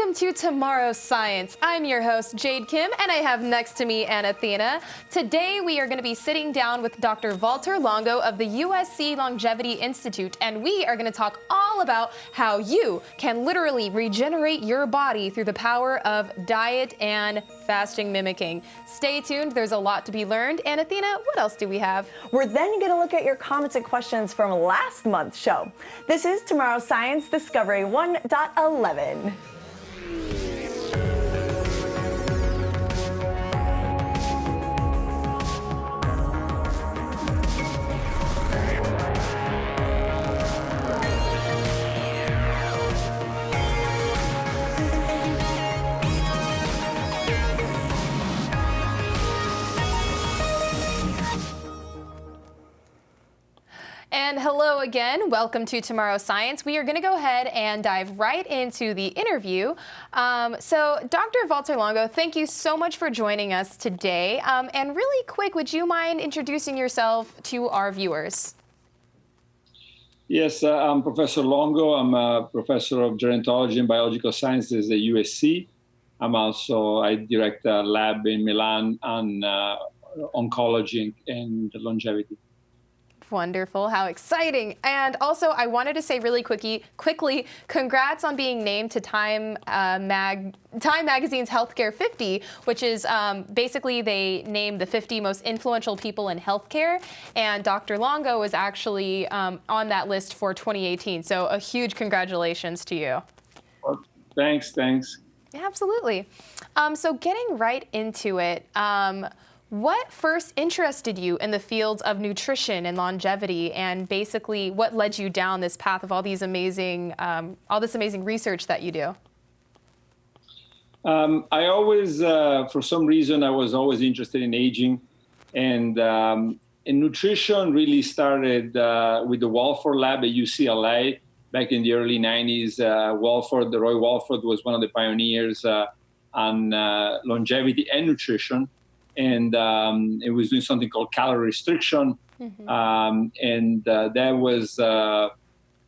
welcome to Tomorrow's Science. I'm your host, Jade Kim, and I have next to me Anathena. Today, we are going to be sitting down with Dr. Walter Longo of the USC Longevity Institute, and we are going to talk all about how you can literally regenerate your body through the power of diet and fasting mimicking. Stay tuned, there's a lot to be learned. And Athena, what else do we have? We're then going to look at your comments and questions from last month's show. This is Tomorrow's Science Discovery 1.11. Yeah. And hello again. Welcome to Tomorrow Science. We are going to go ahead and dive right into the interview. Um, so, Dr. Walter Longo, thank you so much for joining us today. Um, and really quick, would you mind introducing yourself to our viewers? Yes, uh, I'm Professor Longo. I'm a professor of gerontology and biological sciences at USC. I'm also, I direct a lab in Milan on uh, oncology and longevity. Wonderful. How exciting. And also, I wanted to say really quickly, quickly, congrats on being named to Time, uh, Mag, Time Magazine's Healthcare 50, which is um, basically they named the 50 most influential people in healthcare. And Dr. Longo was actually um, on that list for 2018. So a huge congratulations to you. Well, thanks, thanks. Yeah, absolutely. Um, so getting right into it, um, what first interested you in the fields of nutrition and longevity, and basically what led you down this path of all these amazing, um, all this amazing research that you do? Um, I always, uh, for some reason, I was always interested in aging, and um, and nutrition really started uh, with the Walford Lab at UCLA back in the early 90s. Uh, Walford, the Roy Walford, was one of the pioneers uh, on uh, longevity and nutrition and um, it was doing something called calorie restriction. Mm-hmm. Um, and uh, that was uh,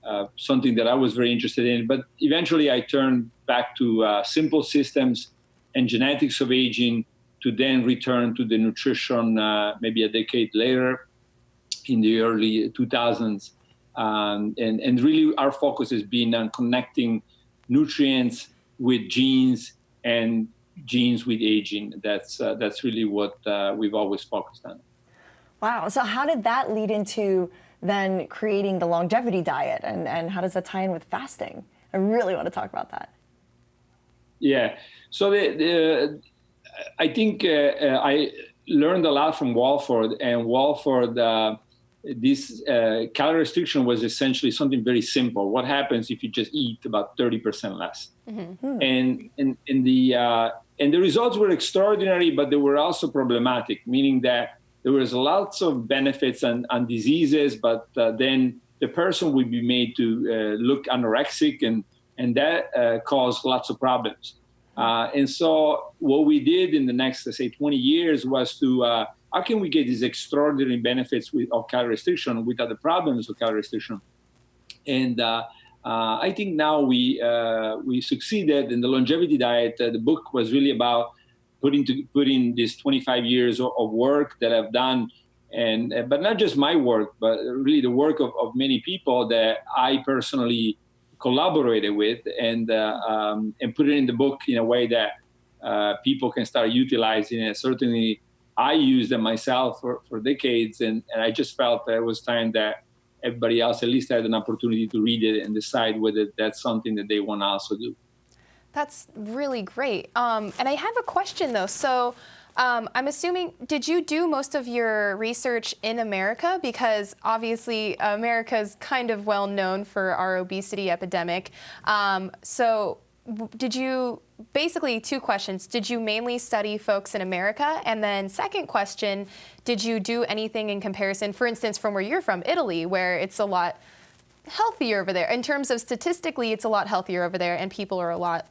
uh, something that I was very interested in. But eventually I turned back to uh, simple systems and genetics of aging to then return to the nutrition uh, maybe a decade later in the early 2000s. Um, and, and really our focus has been on connecting nutrients with genes and genes with aging. That's uh, that's really what uh, we've always focused on. Wow. So how did that lead into then creating the longevity diet, and and how does that tie in with fasting? I really want to talk about that. Yeah. So the, the I think uh, uh I learned a lot from Walford, and Walford uh, this uh, calorie restriction was essentially something very simple. What happens if you just eat about 30% less? Mm-hmm. And, and, and, the, uh, and the results were extraordinary, but they were also problematic, meaning that there was lots of benefits and, and diseases, but uh, then the person would be made to uh, look anorexic, and, and that uh, caused lots of problems. Uh, and so what we did in the next, let's say, 20 years was to how can we get these extraordinary benefits with, of calorie restriction without the problems of calorie restriction? And uh, uh, I think now we uh, we succeeded in the longevity diet. Uh, the book was really about putting to putting these 25 years of, of work that I've done, and uh, but not just my work, but really the work of, of many people that I personally collaborated with, and uh, um, and put it in the book in a way that people can start utilizing it. Certainly I used them myself for, for decades, and, and I just felt that it was time that everybody else at least had an opportunity to read it and decide whether that's something that they want to also do. That's really great. Um, and I have a question though. So um, I'm assuming, did you do most of your research in America? Because obviously America is kind of well known for our obesity epidemic. Um, so did you basically two questions did you mainly study folks in america and then second question did you do anything in comparison for instance from where you're from italy where it's a lot healthier over there in terms of statistically it's a lot healthier over there and people are a lot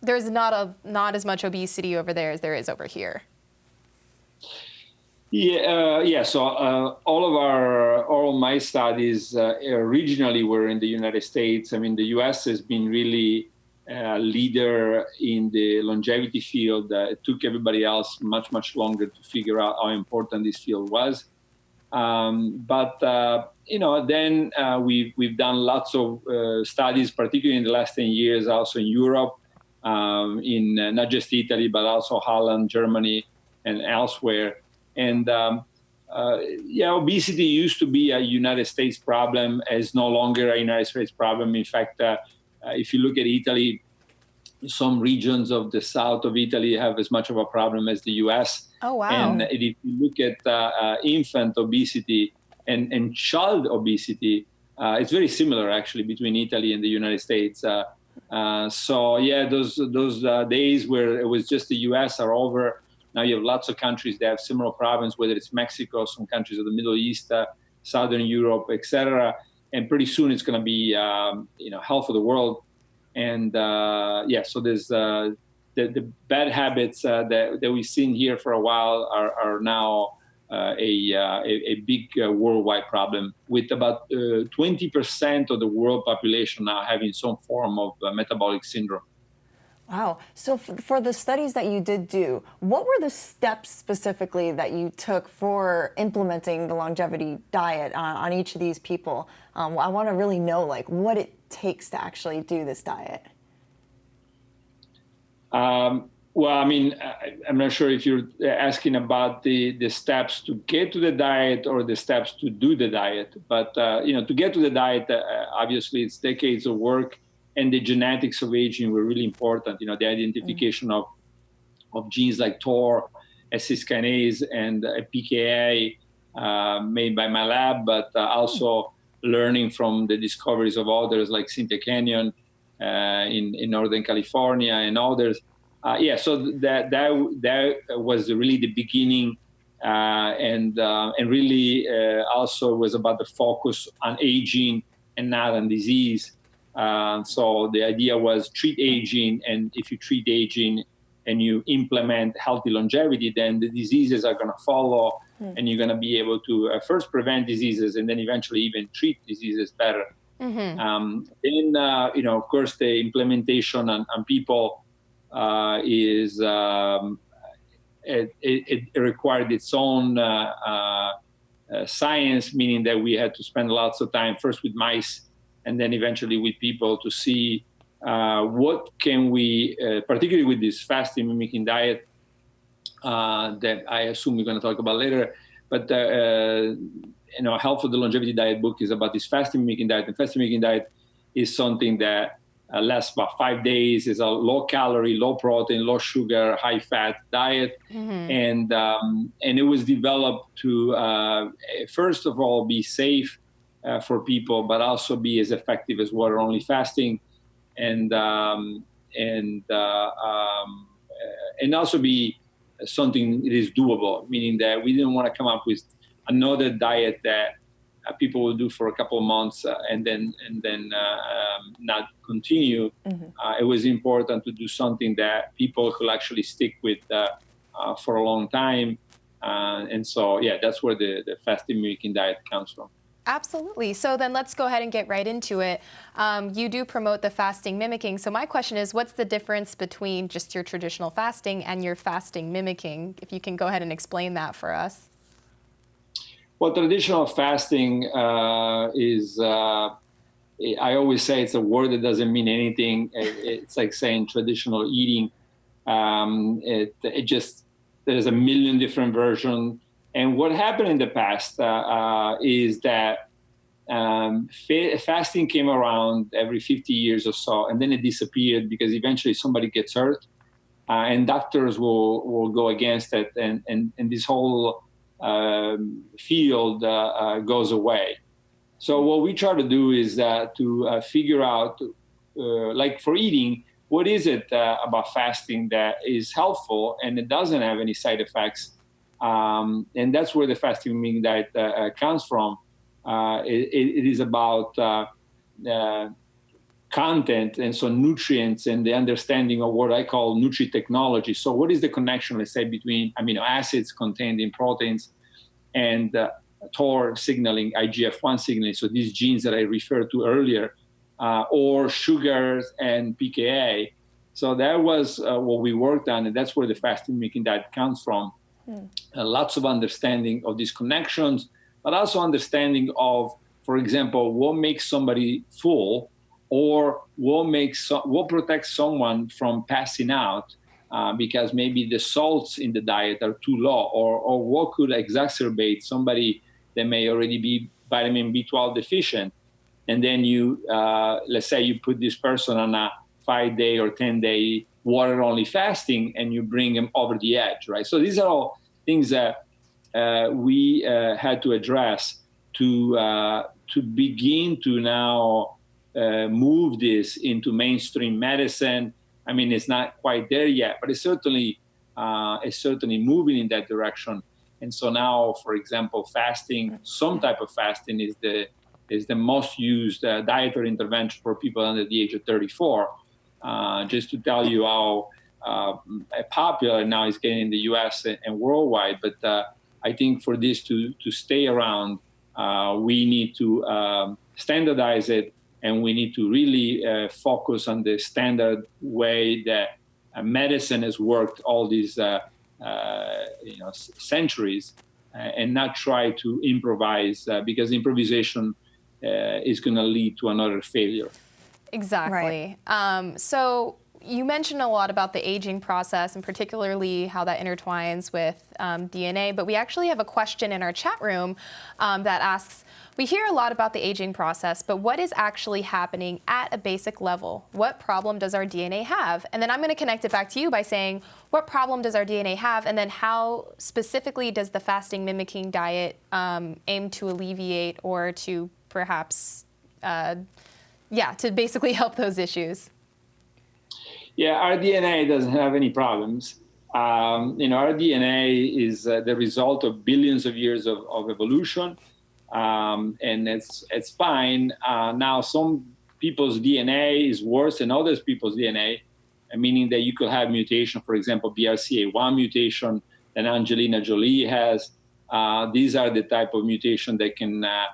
there's not a not as much obesity over there as there is over here yeah, uh, yeah. So uh, all of our, all of my studies uh, originally were in the United States. I mean, the U.S. has been really uh, leader in the longevity field. Uh, it took everybody else much, much longer to figure out how important this field was. Um, but uh, you know, then uh, we've we've done lots of uh, studies, particularly in the last ten years, also in Europe, um, in not just Italy, but also Holland, Germany, and elsewhere. And um, yeah, obesity used to be a United States problem, is no longer a United States problem. In fact if you look at Italy, some regions of the south of Italy have as much of a problem as the U.S. Oh wow! And if you look at uh, uh, infant obesity and, and child obesity, uh, it's very similar actually between Italy and the United States. Uh, uh, so yeah, those those days where it was just the U.S. are over. Now you have lots of countries that have similar problems, whether it's Mexico, some countries of the Middle East, Southern Europe, etc and pretty soon it's going to be um, you know health of the world. And uh, yeah so there's uh, the, the bad habits uh, that, that we've seen here for a while are, are now uh, a, uh, a, a, big uh, worldwide problem with about 20% of the world population now having some form of metabolic syndrome Wow. So for the studies that you did do, what were the steps specifically that you took for implementing the longevity diet on, on each of these people? Um, I want to really know like what it takes to actually do this diet. Um, well, I mean, I, am not sure if you're asking about the, the steps to get to the diet or the steps to do the diet. But, uh, you know, to get to the diet, uh, obviously it's decades of work and the genetics of aging were really important. You know, the identification of of genes like TOR, S6 kinase, and uh, PKA uh, made by my lab, but uh, also learning from the discoveries of others like Cynthia Kenyon uh, in in Northern California and others. Uh, yeah, so that that that was really the beginning. Uh, and and really also was about the focus on aging and not on disease. Uh, so the idea was treat aging, and if you treat aging and you implement healthy longevity, then the diseases are going to follow, mm. and you're going to be able to uh, first prevent diseases and then eventually even treat diseases better. Mm-hmm. Um, then, uh, you know, of course, the implementation on, on people uh, is um, it, it, it, required its own uh, uh, science, meaning that we had to spend lots of time first with mice and then eventually with people to see uh, what can we, uh, particularly with this fasting mimicking diet uh, that I assume we're going to talk about later, but uh, uh, you know, Health of the Longevity Diet book is about this fasting mimicking diet, and fasting mimicking diet is something that uh, lasts about five days. is a low calorie, low protein, low sugar, high fat diet, mm-hmm. and um, and it was developed to first of all be safe uh, for people, but also be as effective as water only fasting, and um, and uh, um, uh, and also be something that is doable. Meaning that we didn't want to come up with another diet that uh, people will do for a couple of months uh, and then and then uh, um, not continue. Mm-hmm. it was important to do something that people could actually stick with for a long time. and so, yeah, that's where the, the fasting mimicking diet comes from. Absolutely. So then let's go ahead and get right into it. Um, you do promote the fasting mimicking. So my question is, what's the difference between just your traditional fasting and your fasting mimicking? If you can go ahead and explain that for us. Well, traditional fasting uh, is, uh, I always say it's a word that doesn't mean anything. It's like saying traditional eating. Um, it, it just, there's a million different versions and what happened in the past uh, uh, is that um, fa- fasting came around every 50 years or so, and then it disappeared because eventually somebody gets hurt, uh, and doctors will, will go against it, and, and, and this whole um, field uh, uh, goes away. So what we try to do is uh, to figure out, like for eating, what is it about fasting that is helpful and it doesn't have any side effects um, and that's where the fasting mimicking diet uh, uh, comes from. Uh, it, it is about uh, uh, content and so nutrients and the understanding of what I call nutri technology. So, what is the connection, let's say, between amino acids contained in proteins and TOR signaling, IGF 1 signaling? So, these genes that I referred to earlier. uh, or sugars and pka so that was uh, what we worked on and that's where the fasting mimicking diet comes from mm. lots of understanding of these connections but also understanding of for example what makes somebody full or what makes what protects someone from passing out uh, because maybe the salts in the diet are too low, or, or what could exacerbate somebody that may already be vitamin B12 deficient. And then you, uh, let's say you put this person on a five day or 10 day water only fasting and you bring them over the edge, right? So these are all things that uh, we uh, had to address to, uh, to begin to now uh, move this into mainstream medicine I mean, it's not quite there yet, but it's certainly uh, it's certainly moving in that direction. And so now, for example, fasting, some type of fasting is the is the most used uh, dietary intervention for people under the age of 34. Uh, just to tell you how uh, popular now it's getting in the U.S. and worldwide. But uh, I think for this to to stay around, uh, we need to um, standardize it and we need to really uh, focus on the standard way that medicine has worked all these you know centuries, and not try to improvise because improvisation is going to lead to another failure. Exactly. Right. Um, so you mentioned a lot about the aging process and particularly how that intertwines with um, DNA, but we actually have a question in our chat room um, that asks, we hear a lot about the aging process, but what is actually happening at a basic level? What problem does our DNA have? And then I'm going to connect it back to you by saying, what problem does our DNA have? And then how specifically does the fasting mimicking diet um, aim to alleviate or to perhaps, uh, yeah, to basically help those issues? Yeah, our DNA doesn't have any problems. Um, you know, our DNA is uh, the result of billions of years of, of evolution, um, and it's it's fine. Uh, now, some people's DNA is worse than others people's DNA, meaning that you could have mutation, for example, BRCA1 mutation that Angelina Jolie has. Uh, these are the type of mutation that can uh,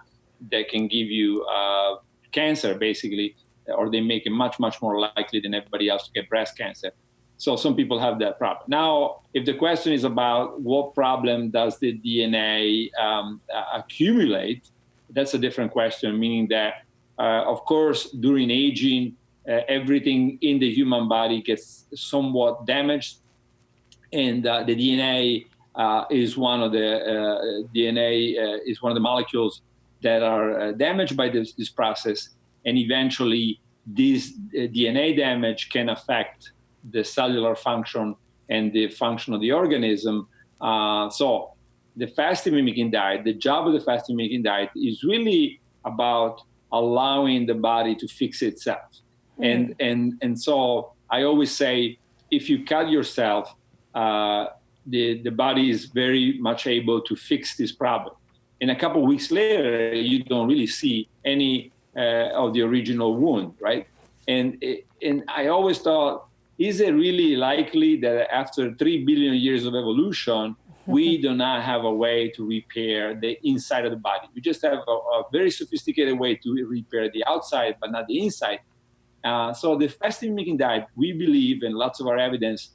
that can give you uh, cancer, basically or they make it much, much more likely than everybody else to get breast cancer. So some people have that problem. Now, if the question is about what problem does the DNA um, accumulate, that's a different question, meaning that, uh, of course, during aging, uh, everything in the human body gets somewhat damaged. And uh, the DNA uh, is one of the uh, DNA uh, is one of the molecules that are damaged by this, this process and eventually this uh, DNA damage can affect the cellular function and the function of the organism. Uh, so the fasting mimicking diet, the job of the fasting mimicking diet is really about allowing the body to fix itself. Mm. And, and, and so I always say, if you cut yourself, uh, the, the body is very much able to fix this problem. And a couple weeks later, you don't really see any uh, of the original wound, right? And and I always thought, is it really likely that after three billion years of evolution, we do not have a way to repair the inside of the body? We just have a, a very sophisticated way to repair the outside, but not the inside. Uh, so the fasting mimicking diet, we believe, and lots of our evidence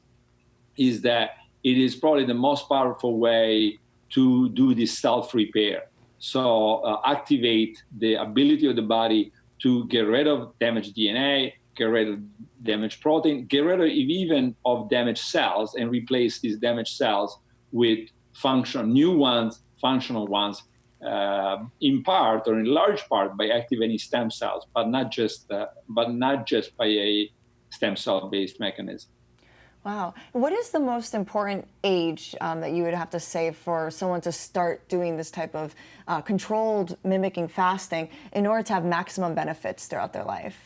is that it is probably the most powerful way to do this self repair. So uh, activate the ability of the body to get rid of damaged DNA, get rid of damaged protein, get rid of even of damaged cells and replace these damaged cells with function, new ones, functional ones, uh, in part or in large part by activating stem cells, but not just, uh, but not just by a stem cell based mechanism. Wow. What is the most important age um, that you would have to say for someone to start doing this type of uh, controlled mimicking fasting in order to have maximum benefits throughout their life?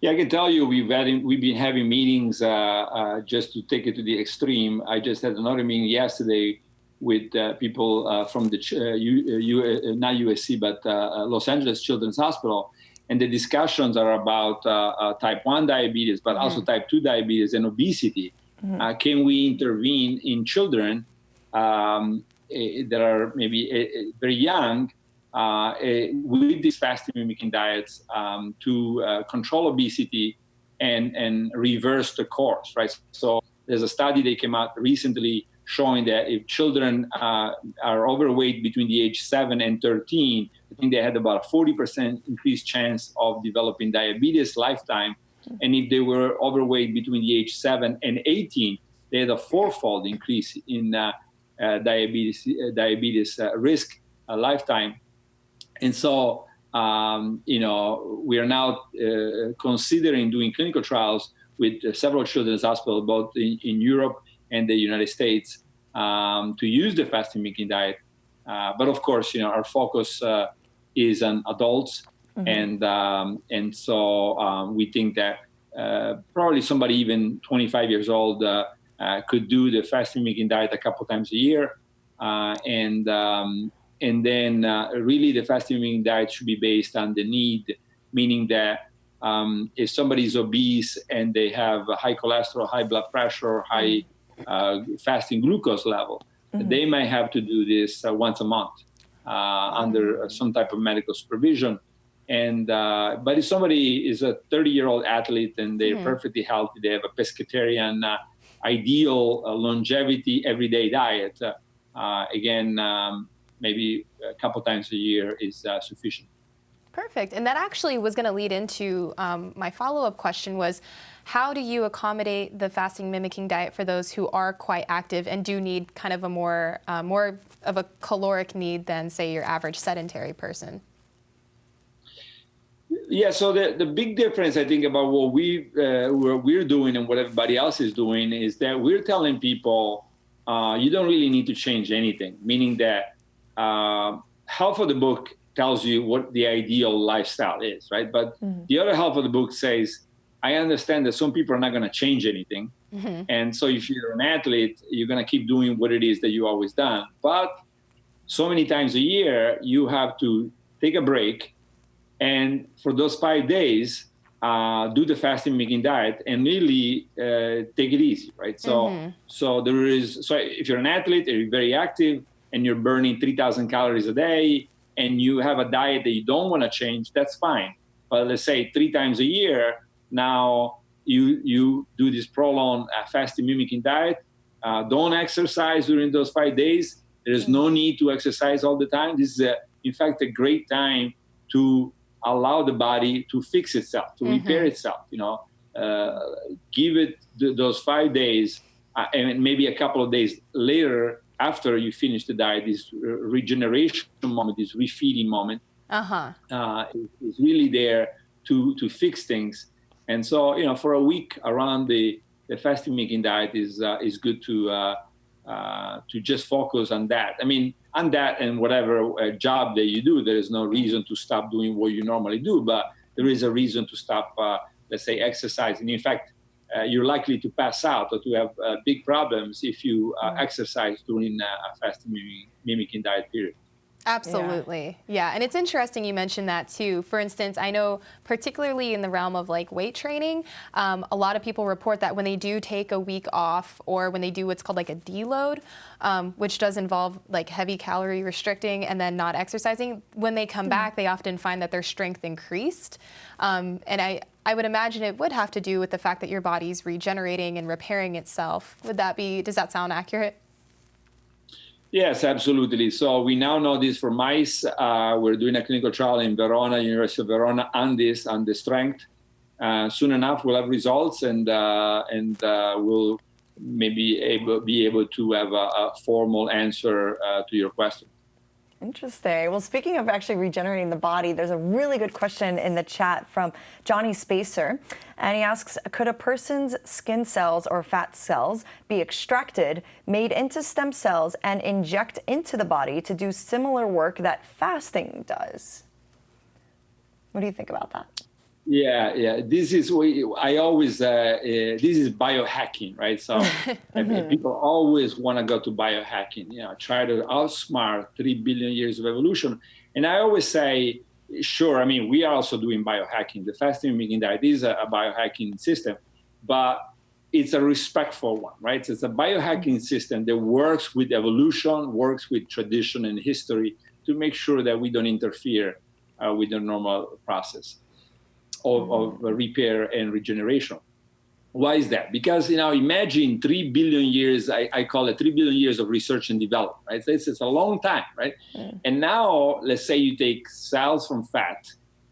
Yeah, I can tell you we've had, we've been having meetings uh, uh, just to take it to the extreme. I just had another meeting yesterday with uh, people uh, from the U, uh, not USC but Los Angeles Children's Hospital, and the discussions are about uh, uh, type 1 diabetes, but also type 2 diabetes and obesity. Uh, can we intervene in children um, eh, that are maybe eh, eh, very young uh, with these fasting mimicking diets um, to uh, control obesity and, and reverse the course, right? So there's a study that came out recently showing that if children uh, are overweight between the age 7 and 13, I think they had about a 40% increased chance of developing diabetes lifetime. And if they were overweight between the age 7 and 18, they had a fourfold increase in uh, uh, diabetes, uh, diabetes uh, risk lifetime. And so, um, you know, we are now uh, considering doing clinical trials with uh, several children's hospitals, both in, in, Europe and the United States, um, to use the fasting mimicking diet. Uh, but of course, you know, our focus uh, is on adults, mm-hmm. and um, and so um, we think that uh, probably somebody even 25 years old uh, could do the fasting mimicking diet a couple times a year, and um, and then uh, really the fasting mimicking diet should be based on the need, meaning that um, if somebody is obese and they have high cholesterol, high blood pressure, high uh, fasting glucose level, mm-hmm. they might have to do this uh, once a month uh, under some type of medical supervision. And uh, but if somebody is a 30-year-old athlete and they're mm-hmm. perfectly healthy, they have a pescatarian, uh, ideal longevity everyday diet. again, um, maybe a couple times a year is uh, sufficient. Perfect. And that actually was going to lead into um, my follow-up question was, how do you accommodate the fasting mimicking diet for those who are quite active and do need kind of a more, uh, more of a caloric need than, say, your average sedentary person? Yeah, so the, the big difference I think about what we uh, what we're doing and what everybody else is doing is that we're telling people uh, you don't really need to change anything, meaning that uh, half of the book tells you what the ideal lifestyle is, right? But mm-hmm. the other half of the book says, I understand that some people are not going to change anything. Mm-hmm. And so if you're an athlete, you're going to keep doing what it is that you always done. But so many times a year, you have to take a break. And for those five days, uh, do the fasting mimicking diet and really uh, take it easy, right? So, mm-hmm. so there is. So if you're an athlete, you're very active, and you're burning 3,000 calories a day and you have a diet that you don't want to change, that's fine. But let's say three times a year, now you you do this prolonged uh, fasting mimicking diet. Uh, don't exercise during those five days. There is no need to exercise all the time. This is, a, in fact, a great time to allow the body to fix itself, to mm-hmm. repair itself. You know, uh, give it th- those five days, uh, and maybe a couple of days later, after you finish the diet, this regeneration moment, this refeeding moment, uh-huh. uh, is, is really there to to fix things. And so, you know, for a week around the, the fasting mimicking diet is uh, is good to uh, uh, to just focus on that. I mean, on that and whatever uh, job that you do, there is no reason to stop doing what you normally do, but there is a reason to stop, uh, let's say, exercising. In fact, uh, you're likely to pass out or to have uh, big problems if you uh, mm. exercise during a fasting mimicking diet period. Absolutely. Yeah. yeah. And it's interesting you mentioned that too. For instance, I know particularly in the realm of like weight training, um, a lot of people report that when they do take a week off or when they do what's called like a deload, um, which does involve like heavy calorie restricting and then not exercising, when they come mm. back, they often find that their strength increased. Um, and I, I would imagine it would have to do with the fact that your body's regenerating and repairing itself. Would that be, does that sound accurate? Yes, absolutely. So we now know this for mice. Uh, we're doing a clinical trial in Verona, University of Verona, on this, on the strength. Uh, soon enough, we'll have results, and uh, and uh, we'll maybe able, be able to have a, a formal answer uh, to your question. Interesting. Well, speaking of actually regenerating the body, there's a really good question in the chat from Johnny Spacer. And he asks Could a person's skin cells or fat cells be extracted, made into stem cells, and inject into the body to do similar work that fasting does? What do you think about that? Yeah, yeah. This is we I always uh, uh, this is biohacking, right? So people always want to go to biohacking. You know, try to outsmart three billion years of evolution. And I always say, sure. I mean, we are also doing biohacking. The fasting mimicking diet is a, a biohacking system, but it's a respectful one, right? So it's a biohacking mm-hmm. system that works with evolution, works with tradition and history, to make sure that we don't interfere uh, with the normal process of, of repair and regeneration. Why is that? Because you know, imagine three billion years. I, I call it three billion years of research and development. Right? It's, it's a long time, right? Mm. And now, let's say you take cells from fat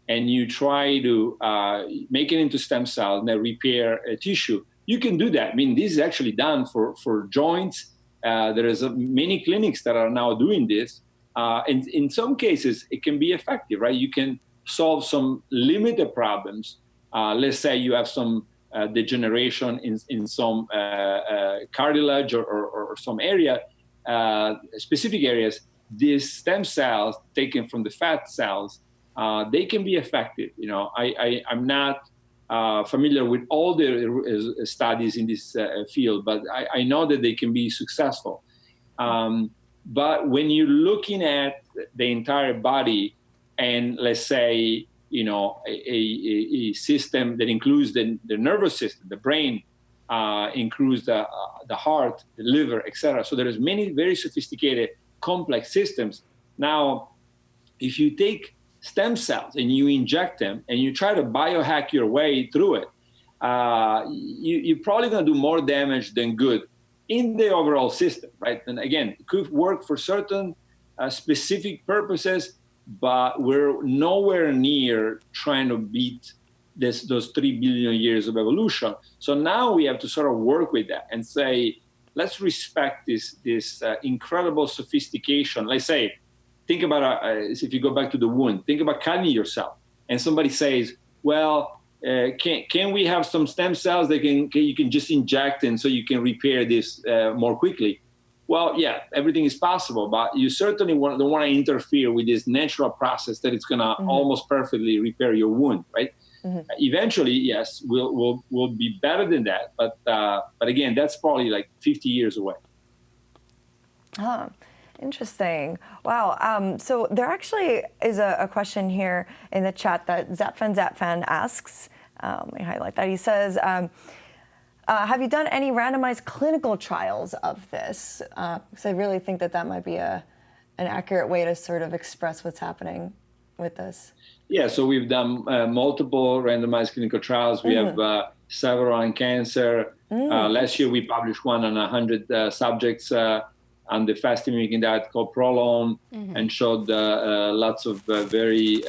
and you try to uh, make it into stem cells and repair a tissue. You can do that. I mean, this is actually done for for joints. Uh, there is a, many clinics that are now doing this, uh, and in some cases, it can be effective. Right? You can solve some limited problems. Uh, let's say you have some uh, degeneration in, in some uh, uh, cartilage or, or, or, some area, specific areas, these stem cells taken from the fat cells, they can be effective. You know, I, I, am not familiar with all the studies in this field, but I, I, know that they can be successful. Um, but when you're looking at the entire body, and let's say you know, a, a, a system that includes the, the nervous system, the brain, uh, includes the, uh, the heart, the liver, etc. So there's many very sophisticated, complex systems. Now, if you take stem cells and you inject them and you try to biohack your way through it, uh, you, you're probably going to do more damage than good in the overall system, right? And again, it could work for certain uh, specific purposes, but we're nowhere near trying to beat this, those 3 billion years of evolution. So now we have to sort of work with that and say, let's respect this, this uh, incredible sophistication. Let's say, think about, uh, uh, if you go back to the wound, think about cutting yourself. And somebody says, well, uh, can, can we have some stem cells that can, can, you can just inject and so you can repair this uh, more quickly? Well, yeah, everything is possible, but you certainly want, don't want to interfere with this natural process that it's going to mm-hmm. almost perfectly repair your wound, right? Mm-hmm. Uh, eventually, yes, we'll, we'll, we'll be better than that. But, uh, but again, that's probably like 50 years away. Oh, interesting. Wow. Um, so there actually is a, a, question here in the chat that Zapfan Zapfan asks. Um, let me highlight that. He says, um, uh, have you done any randomized clinical trials of this? Because uh, I really think that that might be a, an accurate way to sort of express what's happening with this. Yeah, so we've done uh, multiple randomized clinical trials. We mm. have uh, several on cancer. Mm. last year we published one on 100 uh, subjects on the fasting mimicking diet called Prolon mm-hmm. and showed lots of very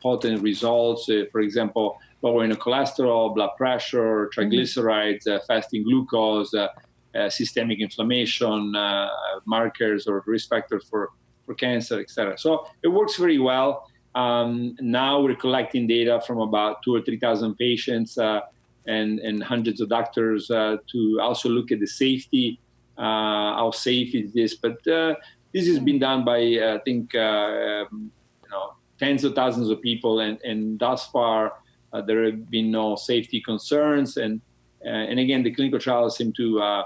potent results. for example, lowering cholesterol, blood pressure, triglycerides, uh, fasting glucose, uh, uh, systemic inflammation, uh, markers or risk factors for, for cancer, etc. So it works very well. Um, now we're collecting data from about two or 3,000 patients uh, and, and hundreds of doctors uh, to also look at the safety, how safe is this. But this has been done by, I think, um, you know, tens of thousands of people, and, and thus far, uh, there have been no safety concerns, and uh, and again, the clinical trials seem to uh,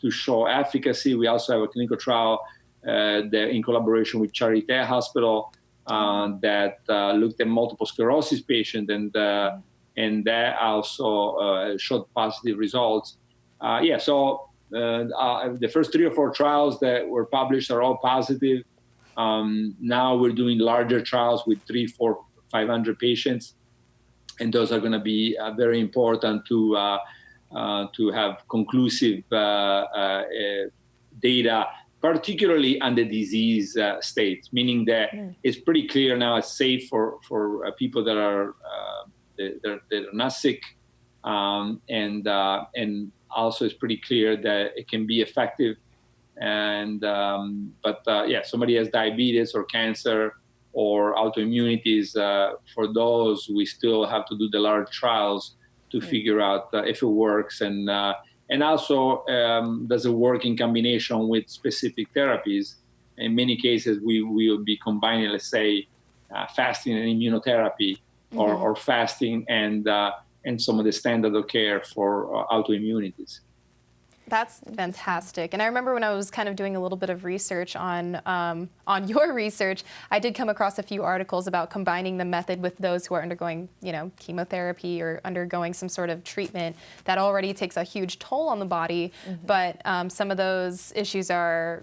to show efficacy. We also have a clinical trial that in collaboration with Charité Hospital that looked at multiple sclerosis patients, and and that also showed positive results. yeah, so uh, the first three or four trials that were published are all positive. Um, now we're doing larger trials with three, four, 500 patients and those are going to be uh, very important to uh, uh, to have conclusive data particularly on the disease uh, state, meaning that mm. it's pretty clear now it's safe for, for uh, people that are, uh, that, that, are not sick. Um, and, and also it's pretty clear that it can be effective. And, um, but yeah, somebody has diabetes or cancer, or autoimmunities, uh, for those, we still have to do the large trials to mm. figure out uh, if it works. And, uh, and also, um, does it work in combination with specific therapies? In many cases, we will be combining, let's say, uh, fasting and immunotherapy, or, or, fasting and, uh, and some of the standard of care for uh, autoimmunities. That's fantastic. And I remember when I was kind of doing a little bit of research on um, on your research, I did come across a few articles about combining the method with those who are undergoing, you know, chemotherapy or undergoing some sort of treatment that already takes a huge toll on the body. Mm -hmm. But um, some of those issues are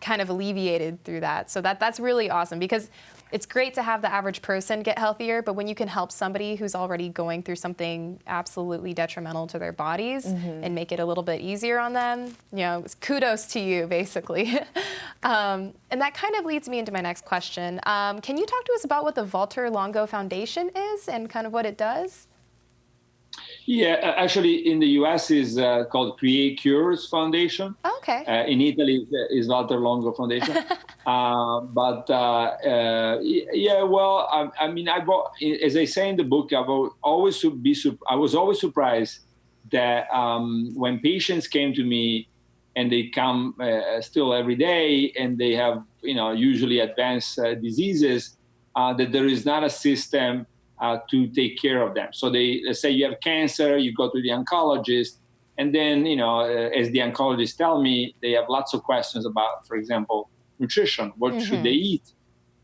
kind of alleviated through that. So that that's really awesome because it's great to have the average person get healthier, but when you can help somebody who's already going through something absolutely detrimental to their bodies mm-hmm. and make it a little bit easier on them, you know, kudos to you, basically. um, and that kind of leads me into my next question. Um, can you talk to us about what the Valter Longo Foundation is and kind of what it does? Yeah, actually, in the U.S. is uh, called Create Cures Foundation. Okay. Uh, in Italy is Valter Longo Foundation. uh, but uh, uh, yeah, well, I, I, mean, I as I say in the book, I've always be I was always surprised that um, when patients came to me and they come uh, still every day and they have you know usually advanced diseases, that there is not a system uh, to take care of them. So they let's say you have cancer, you go to the oncologist, and then you know, uh, as the oncologists tell me, they have lots of questions about, for example, nutrition. What mm-hmm. should they eat?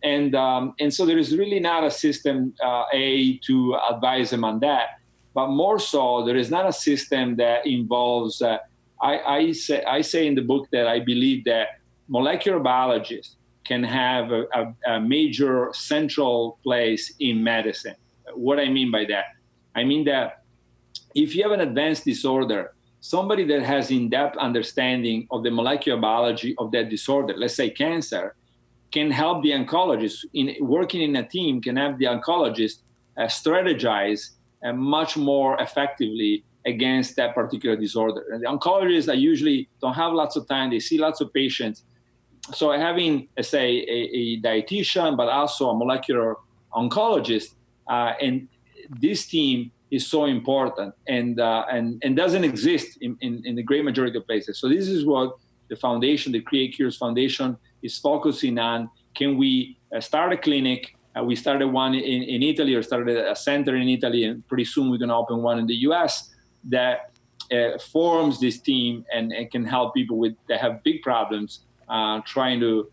And um, and so there is really not a system uh, a to advise them on that, but more so there is not a system that involves. Uh, I, I say I say in the book that I believe that molecular biologists can have a, a, a major central place in medicine what I mean by that? I mean that if you have an advanced disorder, somebody that has in-depth understanding of the molecular biology of that disorder, let's say cancer, can help the oncologist in working in a team can have the oncologist uh, strategize uh, much more effectively against that particular disorder. And the oncologists I usually don't have lots of time; they see lots of patients. So having, let's say, a, a dietitian, but also a molecular oncologist uh, and this team is so important and uh, and and doesn't exist in, in, in, the great majority of places. So this is what the foundation, the Create Cures Foundation, is focusing on. Can we uh, start a clinic? Uh, we started one in, in Italy, or started a center in Italy, and pretty soon we're going to open one in the U.S. that uh, forms this team and, and, can help people with that have big problems, uh, trying to uh,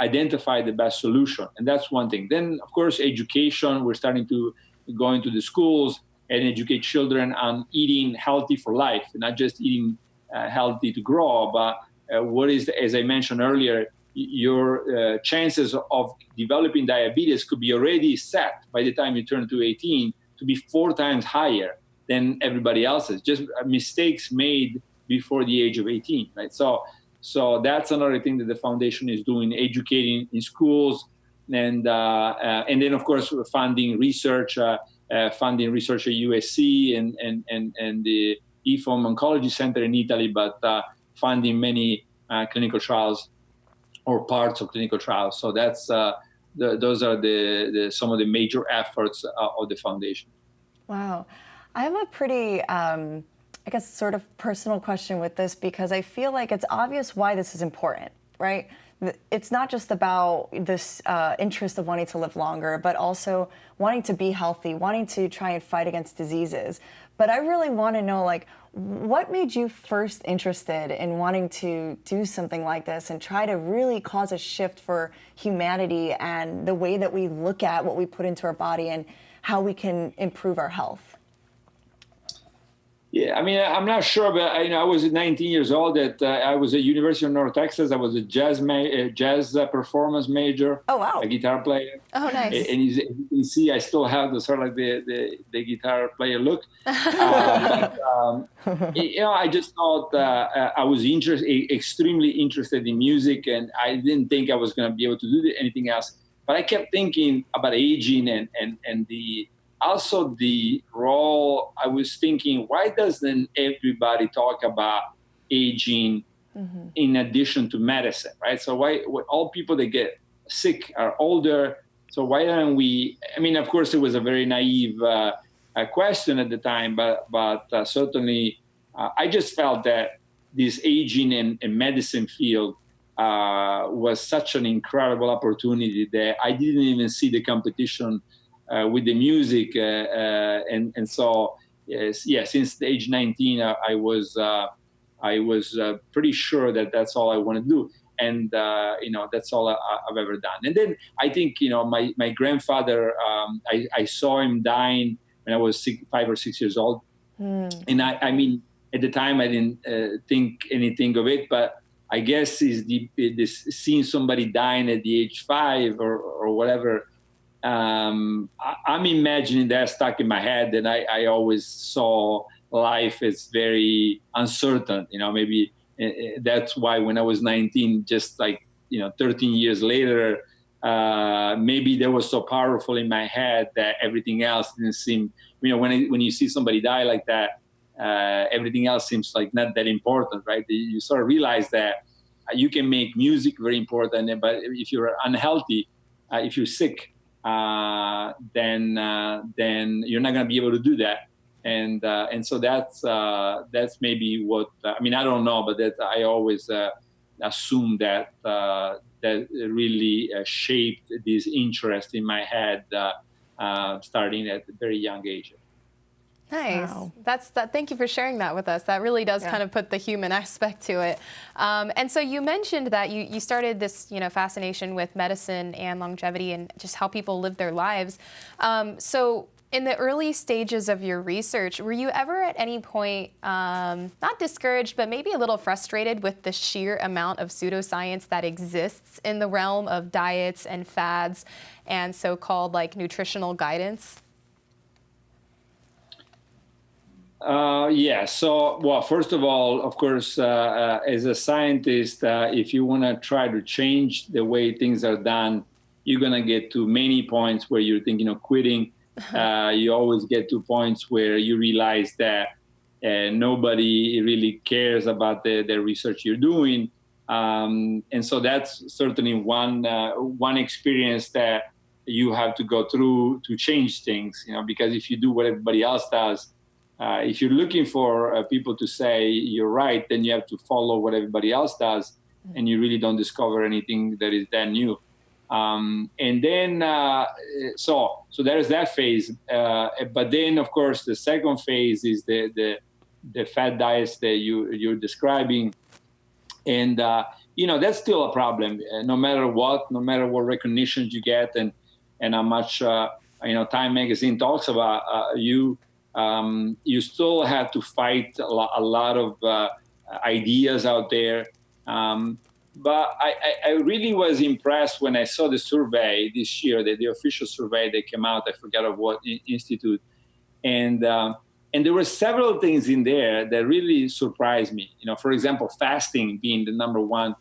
identify the best solution. And that's one thing. Then, of course, education. We're starting to go into the schools and educate children on eating healthy for life, not just eating uh, healthy to grow, but uh, what is, as I mentioned earlier, your uh, chances of developing diabetes could be already set by the time you turn to 18 to be four times higher than everybody else's. Just mistakes made before the age of 18, right? So so that's another thing that the foundation is doing, educating in schools, and uh, uh, and then of course funding research, uh, uh funding research at USC and and and and the IFOM Oncology Center in Italy, but uh, funding many uh, clinical trials or parts of clinical trials. So that's the, those are the, the, some of the major efforts of the foundation. Wow, I have a pretty. Um I guess, sort of personal question with this because I feel like it's obvious why this is important, right? It's not just about this uh, interest of wanting to live longer, but also wanting to be healthy, wanting to try and fight against diseases. But I really want to know, like, what made you first interested in wanting to do something like this and try to really cause a shift for humanity and the way that we look at what we put into our body and how we can improve our health? Yeah, I mean, I'm not sure, but I, you know, I was 19 years old. That uh, I was at University of North Texas. I was a jazz uh, jazz uh, performance major. Oh wow! A guitar player. Oh nice. And, you, you, can see I still have the sort of like the the, the guitar player look. um, you know, I just thought uh, uh, I was interested, extremely interested in music, and I didn't think I was going to be able to do anything else. But I kept thinking about aging and and and the also the role i was thinking why doesn't everybody talk about aging mm-hmm. in addition to medicine right so why all people that get sick are older so why don't we i mean of course it was a very naive uh, question at the time but but uh, certainly uh, i just felt that this aging and, and medicine field uh, was such an incredible opportunity that i didn't even see the competition uh, with the music, uh, uh, and and so yes, yeah, since the age 19, I was I was pretty sure that that's all I want to do and uh, you know that's all I, have ever done. And then I think you know my my grandfather, um, I, I, saw him dying when I was six, five or six years old, mm. and I, I mean at the time I didn't uh, think anything of it, but I guess is the this seeing somebody dying at the age five or or whatever. Um, I, am I'm imagining that stuck in my head, and I, I always saw life as very uncertain. You know, maybe uh, that's why when I was 19, just like you know, 13 years later, uh, maybe that was so powerful in my head that everything else didn't seem. You know, when when you see somebody die like that, uh, everything else seems like not that important, right? You sort of realize that you can make music very important, but if you're unhealthy, uh, if you're sick, uh, then uh, then you're not going to be able to do that. And uh, and so that's uh, that's maybe what I mean. I don't know, but that I always assume that that really shaped this interest in my head, starting at a very young age. Nice. Wow. That's that. Thank you for sharing that with us. That really does yeah. kind of put the human aspect to it. Um, and so you mentioned that you, you started this you know fascination with medicine and longevity and just how people live their lives. Um, so in the early stages of your research, were you ever at any point um, not discouraged, but maybe a little frustrated with the sheer amount of pseudoscience that exists in the realm of diets and fads and so-called like nutritional guidance? Uh, yeah. So, well, first of all, of course, uh, uh, as a scientist, uh, if you want to try to change the way things are done, you're going to get to many points where you're thinking of quitting. Uh, you always get to points where you realize that uh, nobody really cares about the, the research you're doing. Um, and so that's certainly one one experience that you have to go through to change things. You know, because if you do what everybody else does, uh, if you're looking for uh, people to say you're right, then you have to follow what everybody else does, and you really don't discover anything that is that new. Um, and then, uh, so so there's that phase. Uh, but then, of course, the second phase is the the, the fat diets that you you're describing, and uh, you know that's still a problem. Uh, no matter what, no matter what recognition you get, and and how much you know Time Magazine talks about you um, you still have to fight a lot, a lot of uh, ideas out there. Um, but I, I, really was impressed when I saw the survey this year, the, the official survey that came out. I forget of what institute, and um, and there were several things in there that really surprised me. You know, for example, fasting being the number one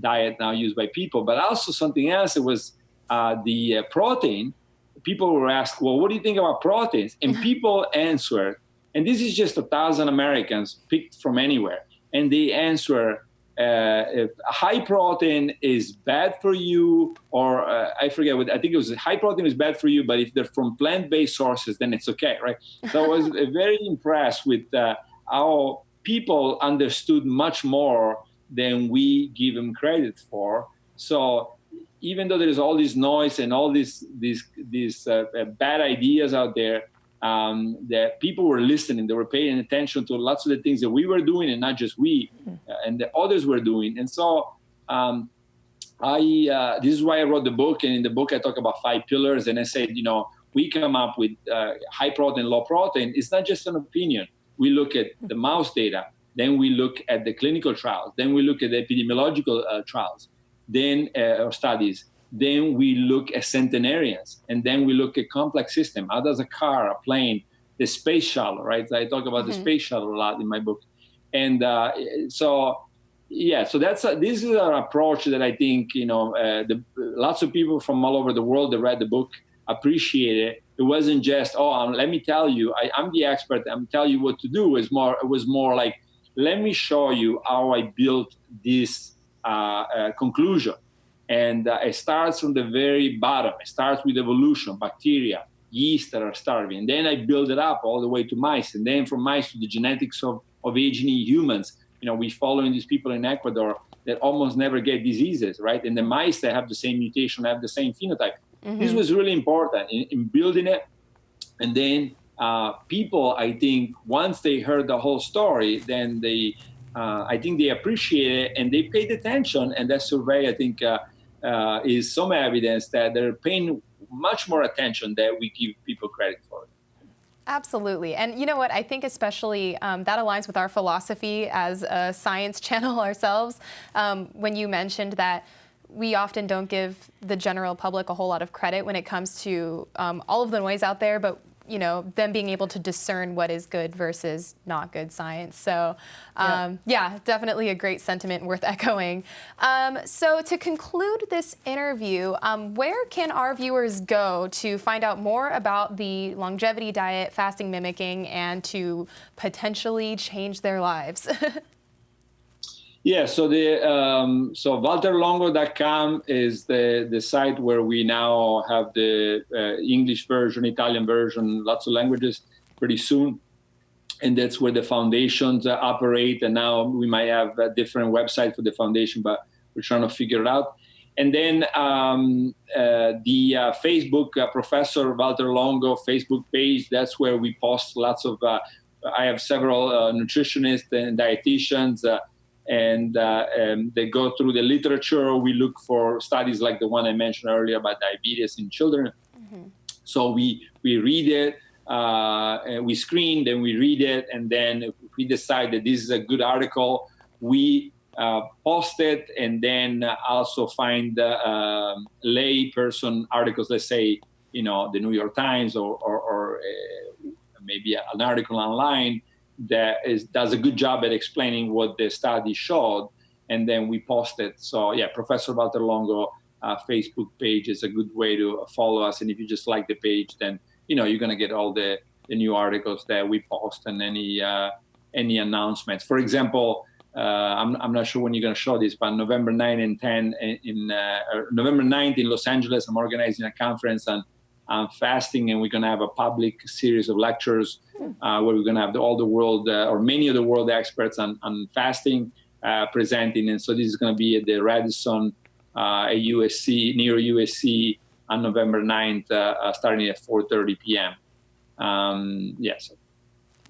diet now used by people, but also something else. It was uh, the uh, protein people were asked, well, what do you think about proteins? And people answered, and this is just a thousand Americans picked from anywhere, and they answer, uh, high protein is bad for you, or uh, I forget what I think it was high protein is bad for you, but if they're from plant-based sources, then it's okay, right? So I was very impressed with uh, how people understood much more than we give them credit for. So even though there is all this noise and all these these these uh, uh, bad ideas out there, um, that people were listening, they were paying attention to lots of the things that we were doing, and not just we, uh, and the others were doing. And so, um, I uh, this is why I wrote the book, and in the book I talk about five pillars, and I said, you know, we come up with uh, high protein, low protein. It's not just an opinion. We look at the mouse data, then we look at the clinical trials, then we look at the epidemiological trials then uh, studies. Then we look at centenarians, and then we look at complex system. How does a car, a plane, the space shuttle, right? I talk about mm-hmm. the space shuttle a lot in my book, and uh, so yeah, so that's a, this is an approach that I think you know uh, the, lots of people from all over the world that read the book appreciate it. It wasn't just oh, um, let me tell you, I, am the expert. I'm tell you what to do. It's more it was more like let me show you how I built this uh, uh, conclusion. And uh, it starts from the very bottom. It starts with evolution, bacteria, yeast that are starving. And then I build it up all the way to mice. And then from mice to the genetics of, of aging in humans. You know, we following these people in Ecuador that almost never get diseases, right? And the mice that have the same mutation have the same phenotype. Mm-hmm. This was really important in, in building it. And then uh, people, I think, once they heard the whole story, then they uh, I think they appreciate it and they paid attention. And that survey, I think, uh, uh, is some evidence that they're paying much more attention than we give people credit for. Absolutely. And you know what? I think especially um, that aligns with our philosophy as a science channel ourselves. Um, when you mentioned that we often don't give the general public a whole lot of credit when it comes to um, all of the noise out there, but you know, them being able to discern what is good versus not good science. So, um, yeah. yeah. definitely a great sentiment worth echoing. Um, so, to conclude this interview, um, where can our viewers go to find out more about the longevity diet, fasting mimicking, and to potentially change their lives? Yeah, so the um, so walterlongo.com is the the site where we now have the uh, English version, Italian version, lots of languages pretty soon, and that's where the foundations uh, operate. And now we might have a different website for the foundation, but we're trying to figure it out. And then um, uh, the uh, Facebook uh, Professor Walter Longo Facebook page. That's where we post lots of. Uh, I have several nutritionists and dietitians and, uh, and, they go through the literature. We look for studies like the one I mentioned earlier about diabetes in children. Mm-hmm. So we we read it, uh, we screen, then we read it, and then if we decide that this is a good article, we uh, post it, and then also find uh, lay person articles. Let's say you know the New York Times or, or, or uh, maybe an article online that is, does a good job at explaining what the study showed, and then we post it. So yeah, Professor Walter Longo uh, Facebook page is a good way to follow us. And if you just like the page, then you know you're gonna get all the, the new articles that we post and any uh, any announcements. For example, uh, I'm, I'm not sure when you're gonna show this, but November 9 and 10 in, in uh, November 9th in Los Angeles, I'm organizing a conference on um, fasting, and we're going to have a public series of lectures uh, where we're going to have the, all the world uh, or many of the world experts on, on fasting uh, presenting. And so this is going to be at the Radisson uh, at USC, near USC on November 9th, uh, uh, starting at 4.30 p.m. Um, yes,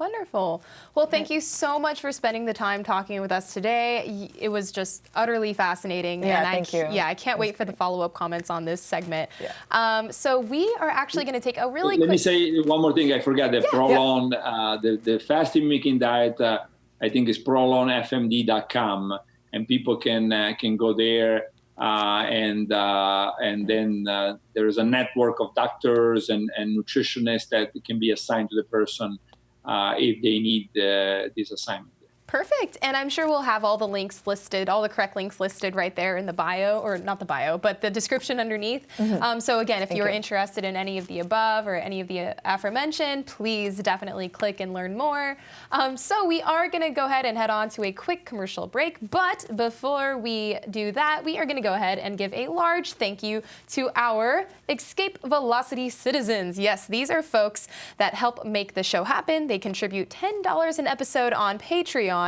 Wonderful. Well, thank you so much for spending the time talking with us today. It was just utterly fascinating. Yeah, and thank I, you. Yeah, I can't wait for the follow-up comments on this segment. Yeah. Um, so we are actually going to take a really Let quick... me say one more thing. I forgot the yeah, Prolon, yeah. uh, the, the fasting mimicking diet, uh, I think is prolonfmd.com, and people can uh, can go there. Uh, and uh, and then uh, there is a network of doctors and, and nutritionists that can be assigned to the person uh, if they need uh, this assignment. Perfect. And I'm sure we'll have all the links listed, all the correct links listed right there in the bio, or not the bio, but the description underneath. Mm -hmm. um, so again, if Thank you're you. interested in any of the above or any of the aforementioned, please definitely click and learn more. Um, so we are going to go ahead and head on to a quick commercial break. But before we do that, we are going to go ahead and give a large thank you to our Escape Velocity citizens. Yes, these are folks that help make the show happen. They contribute $10 an episode on Patreon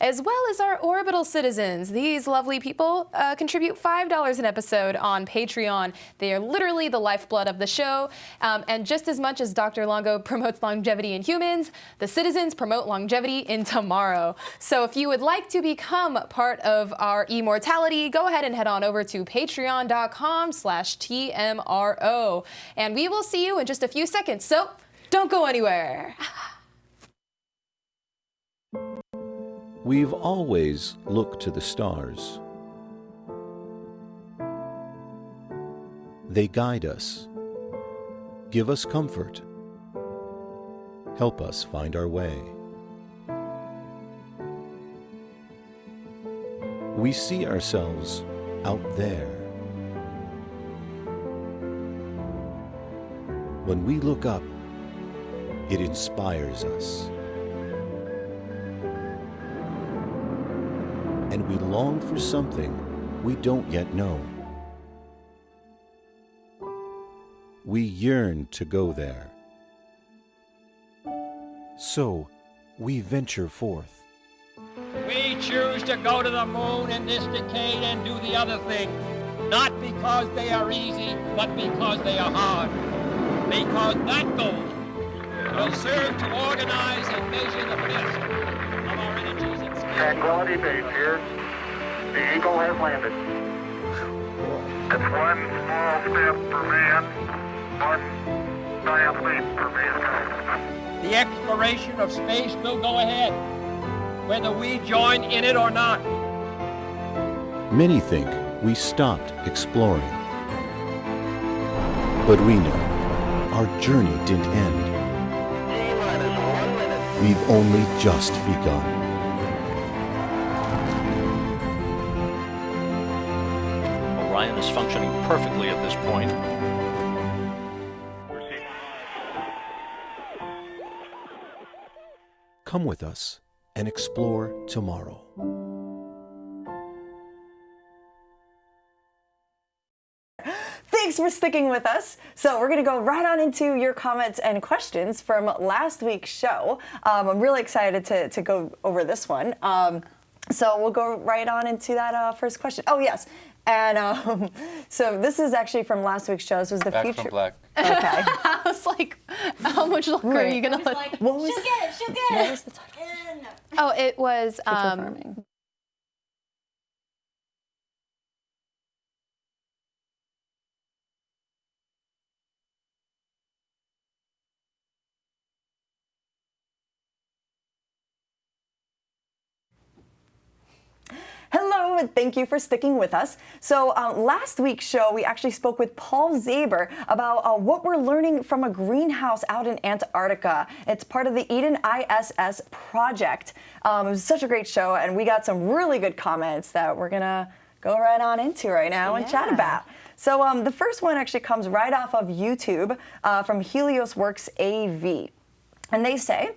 as well as our orbital citizens. These lovely people uh, contribute $5 an episode on Patreon. They are literally the lifeblood of the show. Um, and just as much as Dr. Longo promotes longevity in humans, the citizens promote longevity in tomorrow. So if you would like to become part of our immortality, go ahead and head on over to patreon.com slash TMRO. And we will see you in just a few seconds. So don't go anywhere. We've always looked to the stars. They guide us, give us comfort, help us find our way. We see ourselves out there. When we look up, it inspires us. And we long for something we don't yet know. We yearn to go there. So, we venture forth. We choose to go to the moon in this decade and do the other thing, not because they are easy, but because they are hard. Because that goal will serve to organize and measure the best Tranquility Base here. The Eagle has landed. It's one small step for man, one diathletes for mankind. The exploration of space will go ahead, whether we join in it or not. Many think we stopped exploring. But we know our journey didn't end. We've only just begun. Perfectly at this point. Come with us and explore tomorrow. Thanks for sticking with us. So we're going to go right on into your comments and questions from last week's show. Um, I'm really excited to, to go over this one. Um, so we'll go right on into that uh, first question. Oh, yes. And um, so this is actually from last week's show. This was the Back future. from black. Okay. I was like, how much longer are you gonna let? Like, What was- she'll get it, she'll get what was the title? Oh, it was. Um, Hello, and thank you for sticking with us. So, um, last week's show, we actually spoke with Paul Zabel about uh, what we're learning from a greenhouse out in Antarctica. It's part of the Eden ISS project. Um, it was such a great show, and we got some really good comments that we're gonna go right on into right now and chat about. So, um, the first one actually comes right off of YouTube uh, from Helios Works AV. And they say,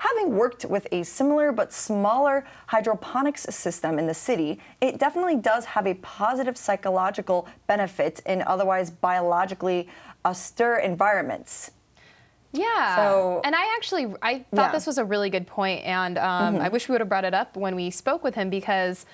Having worked with a similar but smaller hydroponics system in the city, it definitely does have a positive psychological benefit in otherwise biologically austere environments. Yeah. So- and I actually I thought Yeah. This was a really good point, and um, I wish we would have brought it up when we spoke with him because.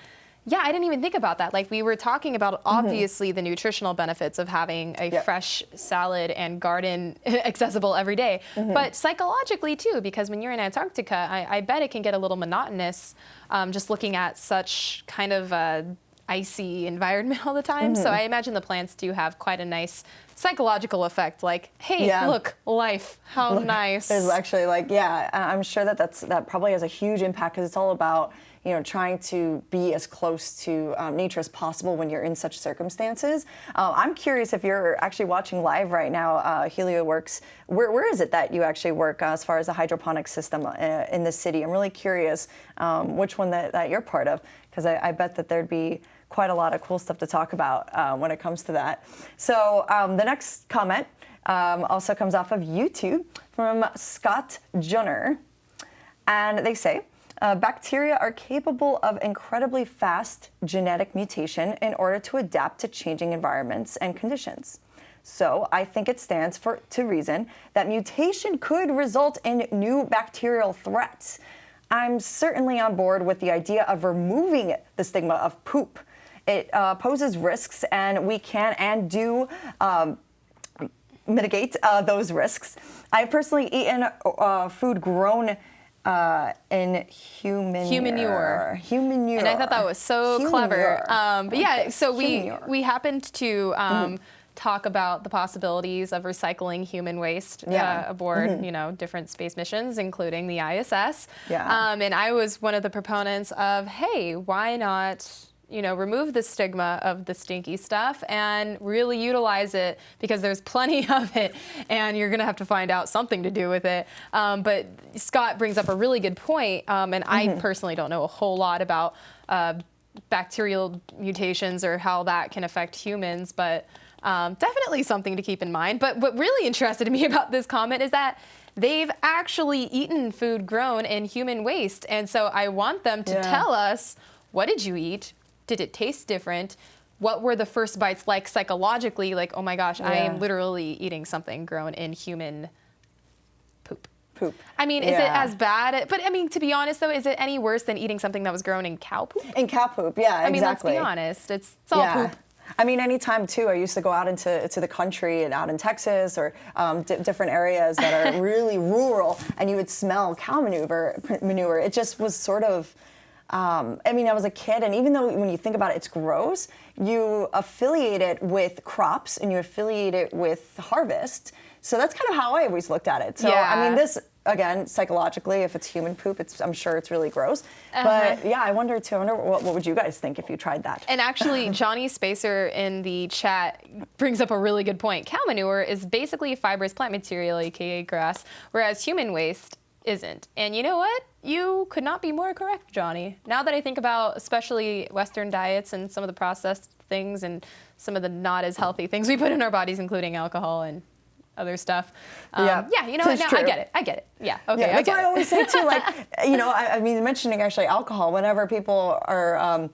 Yeah, I didn't even think about that. Like we were talking about obviously the nutritional benefits of having a Mm-hmm. Yep. fresh salad and garden accessible every day. Mm-hmm. but psychologically too, because when you're in Antarctica, I, I bet it can get a little monotonous um, just looking at such kind of uh, icy environment all the time. Mm-hmm. So I imagine the plants do have quite a nice psychological effect. Like, hey, Yeah. look, life, how nice. There's actually like, yeah, I'm sure that that's that probably has a huge impact because it's all about you know trying to be as close to um, nature as possible when you're in such circumstances. Uh, I'm curious if you're actually watching live right now, uh, Helio Works. Where, where is it that you actually work uh, as far as the hydroponic system uh, in the city? I'm really curious um, which one that, that you're part of because I, I bet that there'd be quite a lot of cool stuff to talk about uh, when it comes to that. So um, the next comment um, also comes off of YouTube from Scott Junner. And they say, uh, bacteria are capable of incredibly fast genetic mutation in order to adapt to changing environments and conditions. So I think it stands for to reason that mutation could result in new bacterial threats. I'm certainly on board with the idea of removing the stigma of poop. It uh, poses risks, and we can and do um, mitigate uh, those risks. I've personally eaten uh, food grown uh, in human Humanure. Humanure. and I thought that was so clever. Um, but yeah, so we humanure. we happened to um, talk about the possibilities of recycling human waste Yeah. uh, aboard, you know, different space missions, including the ISS. Yeah. Um, and I was one of the proponents of, hey, why not? You know, remove the stigma of the stinky stuff and really utilize it because there's plenty of it, and you're gonna have to find out something to do with it. Um, but Scott brings up a really good point, um, and I personally don't know a whole lot about uh, bacterial mutations or how that can affect humans, but um, definitely something to keep in mind. But what really interested me about this comment is that they've actually eaten food grown in human waste. And so I want them to Yeah. tell us what did you eat? Did it taste different? What were the first bites like psychologically? Like, oh my gosh, I am literally eating something grown in human poop. poop. I mean, is it as bad? But I mean, to be honest though, is it any worse than eating something that was grown in cow poop? In cow poop, yeah, I mean, let's be honest. It's, it's all poop. I mean, anytime too. I used to go out into to the country and out in Texas or um, di different areas that are really rural, and you would smell cow manure. Manure. It just was sort of. Um, I mean, I was a kid, and even though when you think about it, it's gross, you affiliate it with crops and you affiliate it with harvest. So that's kind of how I always looked at it. So I mean, this again, psychologically, if it's human poop, it's I'm sure it's really gross. Uh-huh. But yeah, I wonder too. I wonder what, what would you guys think if you tried that? And actually, Johnny Spacer in the chat brings up a really good point. Cow manure is basically fibrous plant material, aka grass, whereas human waste isn't. And you know what? You could not be more correct, Johnny. Now that I think about especially Western diets and some of the processed things and some of the not as healthy things we put in our bodies, including alcohol and other stuff. Um, Yeah, yeah, you know Now I get it. I get it. Yeah, okay. Yeah, I that's get what I always say too. Like, you know, I, I mean, mentioning actually alcohol. Whenever people are um,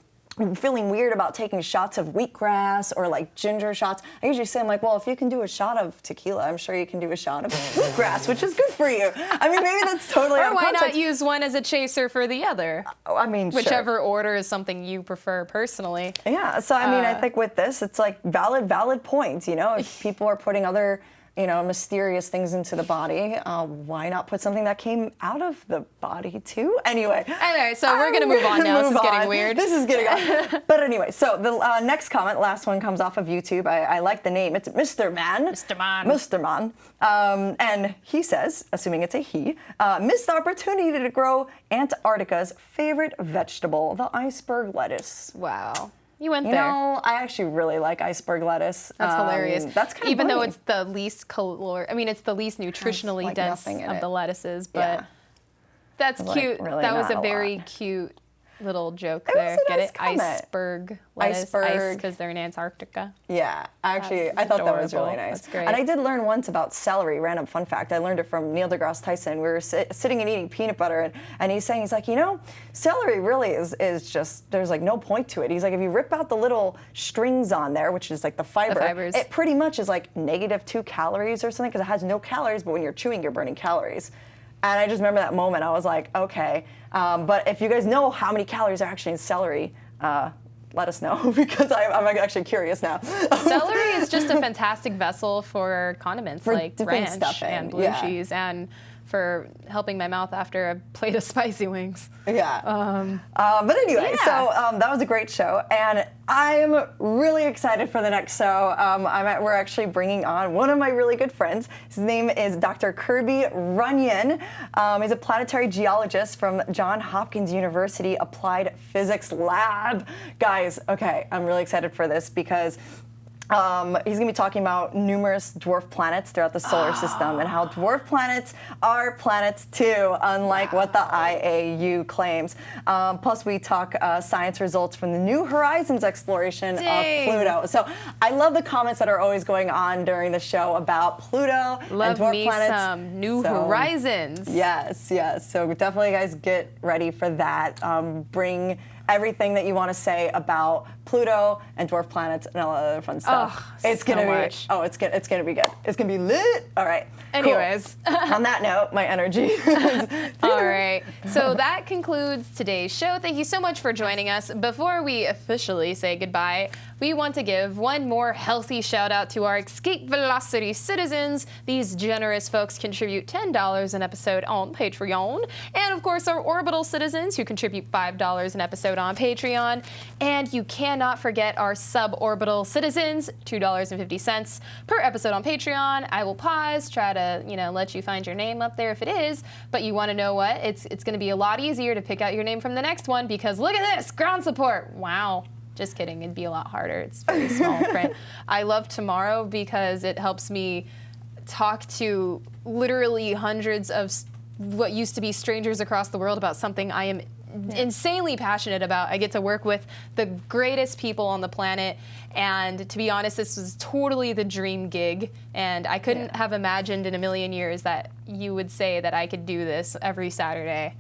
feeling weird about taking shots of wheatgrass or like ginger shots, I usually say, I'm like, well, if you can do a shot of tequila, I'm sure you can do a shot of wheatgrass, which is good for you. I mean, maybe that's totally Or why not use one as a chaser for the other? Oh, I mean, sure. Whichever order is something you prefer personally. Yeah. So I mean, I Uh, think with this, it's like valid, valid points. You know, if people are putting other, you know, mysterious things into the body, uh, why not put something that came out of the body too? Anyway. Anyway, so we're gonna move on now. This move is getting weird. This is getting on. but anyway, so the uh, next comment, last one comes off of YouTube. I, I like the name. It's Mr. Man. Mr. Man. Mr. Man. Um, and he says, assuming it's a he, uh, missed the opportunity to grow Antarctica's favorite vegetable, the iceberg lettuce. Wow. You went You there. know, I actually really like iceberg lettuce. That's Um, hilarious. That's kind of even though it's the least calor. I mean, it's the least nutritionally like dense of it. the lettuces, but Yeah. that's Like, cute. really that was a a very cute little joke It there. Get nice it? comment. Iceberg lettuce. Iceberg. because they're in Antarctica. Yeah, actually, That's I thought that was really nice. That's great. And I did learn once about celery. Random fun fact. I learned it from Neil deGrasse Tyson. We were sit, sitting and eating peanut butter, and, and he's saying, he's like, you know, celery really is is just there's like no point to it. He's like, if you rip out the little strings on there, which is like the fiber, fibers. it pretty much is like negative two calories or something because it has no calories, but when you're chewing, you're burning calories. And I just remember that moment. I was like, okay. Um, but if you guys know how many calories are actually in celery, uh, let us know because I, I'm actually curious now. Celery is just a fantastic vessel for condiments For like ranch stuff in, and blue yeah. cheese and for helping my mouth after a plate of spicy wings. Yeah. Uh, but anyway, yeah. so um, that was a great show, and I'm really excited for the next show. Um, I'm at, we're actually bringing on one of my really good friends. His name is Dr. Kirby Runyon. Um, he's a planetary geologist from John Hopkins University Applied Physics Lab. Guys, okay, I'm really excited for this because. Um, he's going to be talking about numerous dwarf planets throughout the solar system and how dwarf planets are planets too, unlike what the IAU claims. Um, plus, we talk uh, science results from the New Horizons exploration Dang. of Pluto. So I love the comments that are always going on during the show about Pluto and dwarf planets. some New So- Horizons. Yes, yes. So definitely, guys, get ready for that. Um, bring everything that you want to say about Pluto and dwarf planets and all that other fun stuff. Oh, it's so gonna be oh, it's gonna it's gonna be good. It's gonna be lit. All right. cool. Anyways. on that note, my energy. All right. So that concludes today's show. Thank you so much for joining us. Before we officially say goodbye, we want to give one more healthy shout out to our Escape Velocity citizens. These generous folks contribute $10 an episode on Patreon. And of course, our Orbital citizens who contribute $5 an episode on Patreon. And you cannot forget our suborbital citizens, $2.50 per episode on Patreon. I will pause, try to, you know, let you find your name up there if it is. But you want to know what? It's it's going to be a lot easier to pick out your name from the next one because look at this, ground support. Wow. Just kidding. It'd be a lot harder. It's very small print. I love tomorrow because it helps me talk to literally hundreds of what used to be strangers across the world about something I am insanely passionate about. I get to work with the greatest people on the planet, and to be honest, this was totally the dream gig. And I couldn't Yeah. have imagined in a million years that you would say that I could do this every Saturday.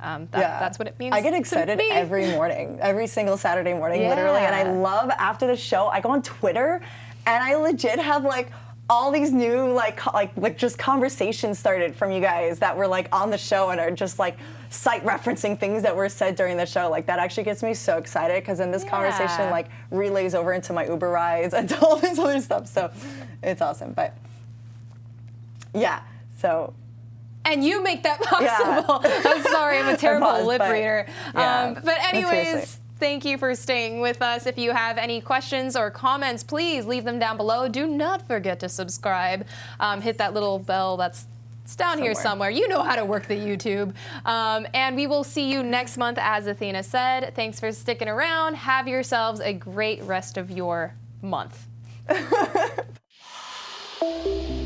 Um, that, That's what it means. I get excited every morning, every single Saturday morning, literally. And I love after the show, I go on Twitter and I legit have like all these new like like like just conversations started from you guys that were like on the show and are just like site referencing things that were said during the show. Like that actually gets me so excited because then this conversation like relays over into my Uber rides and all this other stuff. So it's awesome. But yeah, so and you make that possible. I'm sorry, I'm a terrible was, lip but- reader. yeah, um, but anyways. Thank you for staying with us. If you have any questions or comments, please leave them down below. Do not forget to subscribe. Um, hit that little bell that's it's down here somewhere. You know how to work the YouTube. Um, and we will see you next month, as Athena said. Thanks for sticking around. Have yourselves a great rest of your month.